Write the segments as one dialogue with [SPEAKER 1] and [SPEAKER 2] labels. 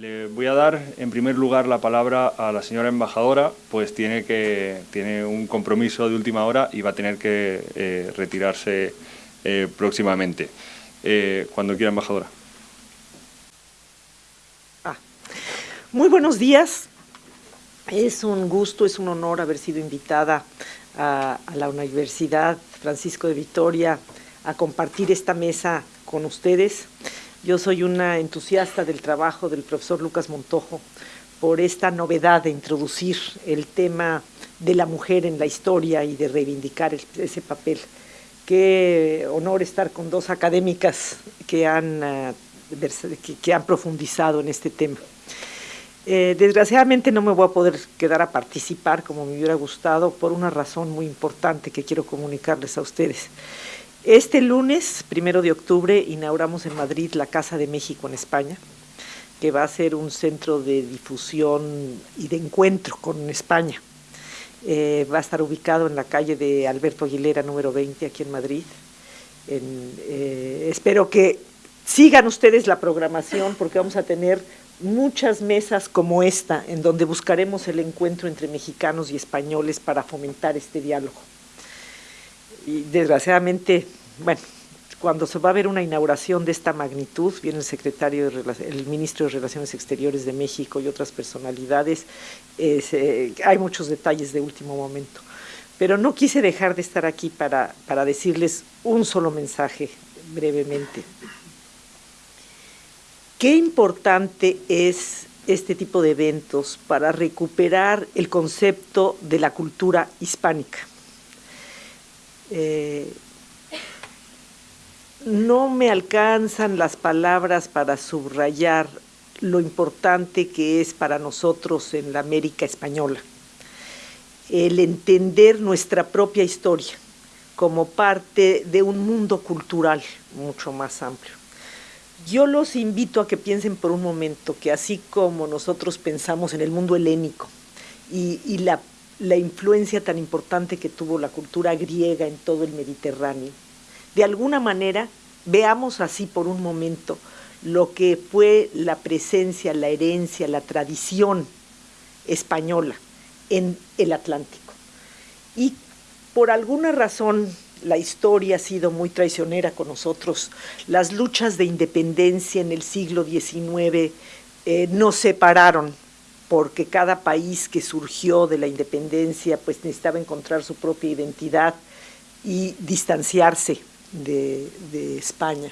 [SPEAKER 1] Le voy a dar en primer lugar la palabra a la señora embajadora, pues tiene, que, tiene un compromiso de última hora y va a tener que eh, retirarse eh, próximamente. Eh, cuando quiera, embajadora.
[SPEAKER 2] Ah. Muy buenos días. Es un gusto, es un honor haber sido invitada a, a la Universidad Francisco de Vitoria a compartir esta mesa con ustedes. Yo soy una entusiasta del trabajo del profesor Lucas Montojo por esta novedad de introducir el tema de la mujer en la historia y de reivindicar ese papel. Qué honor estar con dos académicas que han, eh, que, han profundizado en este tema. Eh, desgraciadamente no me voy a poder quedar a participar como me hubiera gustado por una razón muy importante que quiero comunicarles a ustedes. Este lunes, primero de octubre, inauguramos en Madrid la Casa de México en España, que va a ser un centro de difusión y de encuentro con España. Eh, va a estar ubicado en la calle de Alberto Aguilera, número 20, aquí en Madrid. Eh, espero que sigan ustedes la programación porque vamos a tener muchas mesas como esta, en donde buscaremos el encuentro entre mexicanos y españoles para fomentar este diálogo y desgraciadamente, bueno, cuando se va a ver una inauguración de esta magnitud, viene el secretario, el ministro de Relaciones Exteriores de México y otras personalidades, eh, hay muchos detalles de último momento. Pero no quise dejar de estar aquí para, para decirles un solo mensaje brevemente. Qué importante es este tipo de eventos para recuperar el concepto de la cultura hispánica eh, no me alcanzan las palabras para subrayar lo importante que es para nosotros en la América Española, el entender nuestra propia historia como parte de un mundo cultural mucho más amplio. Yo los invito a que piensen por un momento que así como nosotros pensamos en el mundo helénico y, la influencia tan importante que tuvo la cultura griega en todo el Mediterráneo. De alguna manera, veamos así por un momento lo que fue la presencia, la herencia, la tradición española en el Atlántico. Y por alguna razón la historia ha sido muy traicionera con nosotros. Las luchas de independencia en el siglo XIX eh, nos separaron porque cada país que surgió de la independencia pues necesitaba encontrar su propia identidad y distanciarse de, España.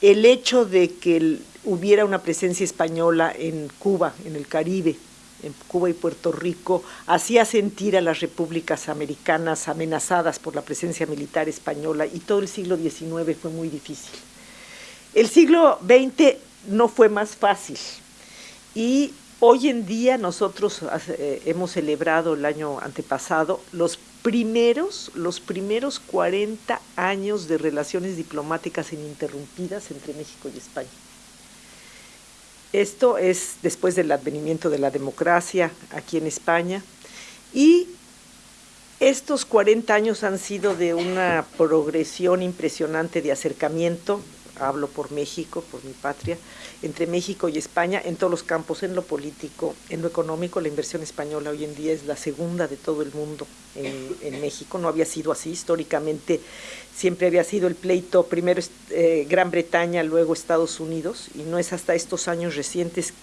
[SPEAKER 2] El hecho de que hubiera una presencia española en Cuba, en el Caribe, en Cuba y Puerto Rico, hacía sentir a las repúblicas americanas amenazadas por la presencia militar española y todo el siglo XIX fue muy difícil. El siglo XX no fue más fácil y Hoy en día nosotros eh, hemos celebrado el año antepasado los primeros, los primeros 40 años de relaciones diplomáticas ininterrumpidas entre México y España. Esto es después del advenimiento de la democracia aquí en España y estos 40 años han sido de una progresión impresionante de acercamiento, hablo por México, por mi patria, entre México y España en todos los campos, en lo político, en lo económico, la inversión española hoy en día es la segunda de todo el mundo en, México, no había sido así, históricamente siempre había sido el pleito, primero eh, Gran Bretaña, luego Estados Unidos, y no es hasta estos años recientes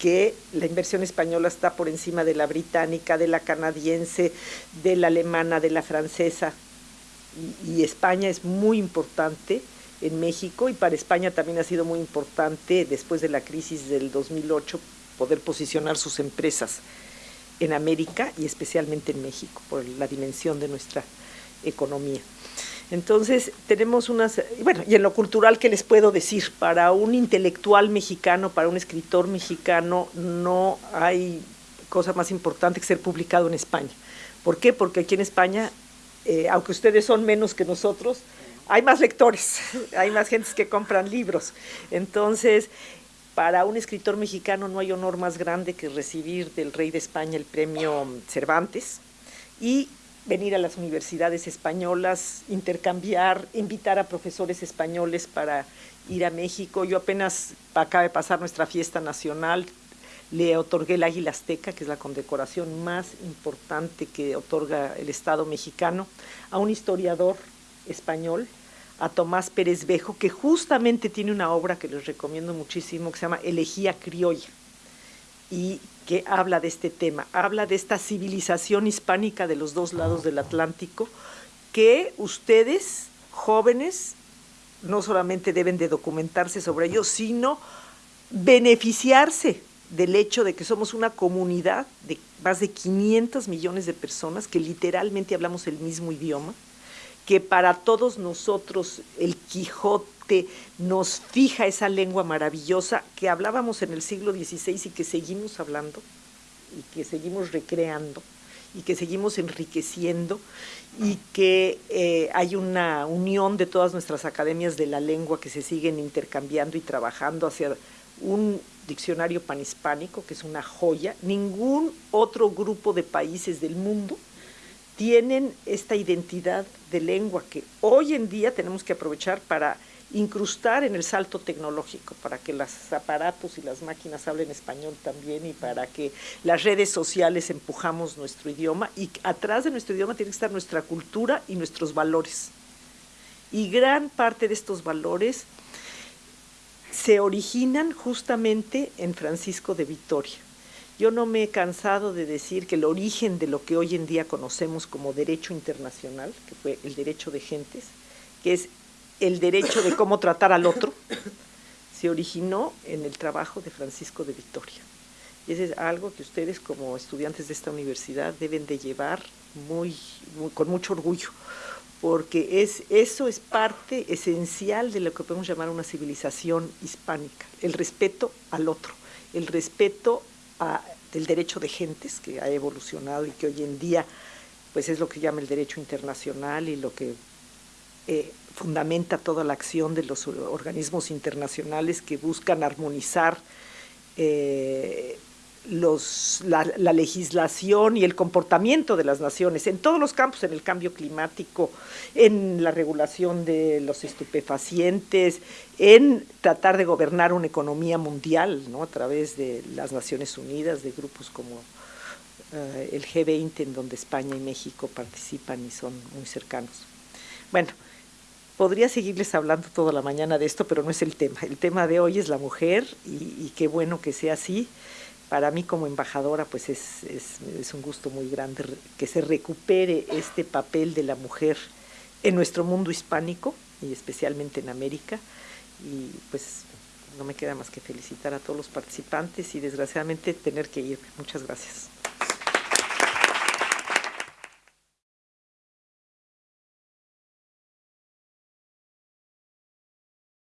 [SPEAKER 2] que la inversión española está por encima de la británica, de la canadiense, de la alemana, de la francesa, y España es muy importante en México y para España también ha sido muy importante después de la crisis del 2008 poder posicionar sus empresas en América y especialmente en México por la dimensión de nuestra economía. Entonces, tenemos unas, bueno, y en lo cultural, ¿qué les puedo decir? Para un intelectual mexicano, para un escritor mexicano, no hay cosa más importante que ser publicado en España. ¿Por qué? Porque aquí en España, eh, aunque ustedes son menos que nosotros, hay más lectores, hay más gentes que compran libros. Entonces, para un escritor mexicano no hay honor más grande que recibir del rey de España el premio Cervantes y venir a las universidades españolas, intercambiar, invitar a profesores españoles para ir a México. Yo apenas acaba de pasar nuestra fiesta nacional, le otorgué el Águila Azteca, que es la condecoración más importante que otorga el Estado mexicano, a un historiador español, a Tomás Pérez Bejo, que justamente tiene una obra que les recomiendo muchísimo, que se llama Elegía Criolla, y que habla de este tema, habla de esta civilización hispánica de los dos lados del Atlántico, que ustedes, jóvenes, no solamente deben de documentarse sobre ello, sino beneficiarse del hecho de que somos una comunidad de más de 500 millones de personas que literalmente hablamos el mismo idioma, que para todos nosotros el Quijote nos fija esa lengua maravillosa que hablábamos en el siglo XVI y que seguimos hablando y que seguimos recreando y que seguimos enriqueciendo y que eh, hay una unión de todas nuestras academias de la lengua que se siguen intercambiando y trabajando hacia un diccionario panhispánico, que es una joya. Ningún otro grupo de países del mundo tienen esta identidad de lengua que hoy en día tenemos que aprovechar para incrustar en el salto tecnológico, para que los aparatos y las máquinas hablen español también y para que las redes sociales empujamos nuestro idioma y atrás de nuestro idioma tiene que estar nuestra cultura y nuestros valores. Y gran parte de estos valores se originan justamente en Francisco de Vitoria. Yo no me he cansado de decir que el origen de lo que hoy en día conocemos como derecho internacional, que fue el derecho de gentes, que es el derecho de cómo tratar al otro, se originó en el trabajo de Francisco de Vitoria. Y eso es algo que ustedes como estudiantes de esta universidad deben de llevar muy con mucho orgullo, porque es, eso es parte esencial de lo que podemos llamar una civilización hispánica, el respeto al otro, el respeto del derecho de gentes que ha evolucionado y que hoy en día pues es lo que llama el derecho internacional y lo que eh, fundamenta toda la acción de los organismos internacionales que buscan armonizar eh, los, la, legislación y el comportamiento de las naciones en todos los campos, en el cambio climático, en la regulación de los estupefacientes, en tratar de gobernar una economía mundial ¿no? a través de las Naciones Unidas, de grupos como eh, el G20, en donde España y México participan y son muy cercanos. Bueno, podría seguirles hablando toda la mañana de esto, pero no es el tema. El tema de hoy es la mujer y, y qué bueno que sea así para mí como embajadora pues es, es, un gusto muy grande que se recupere este papel de la mujer en nuestro mundo hispánico y especialmente en América y pues no me queda más que felicitar a todos los participantes y desgraciadamente tener que ir. Muchas gracias.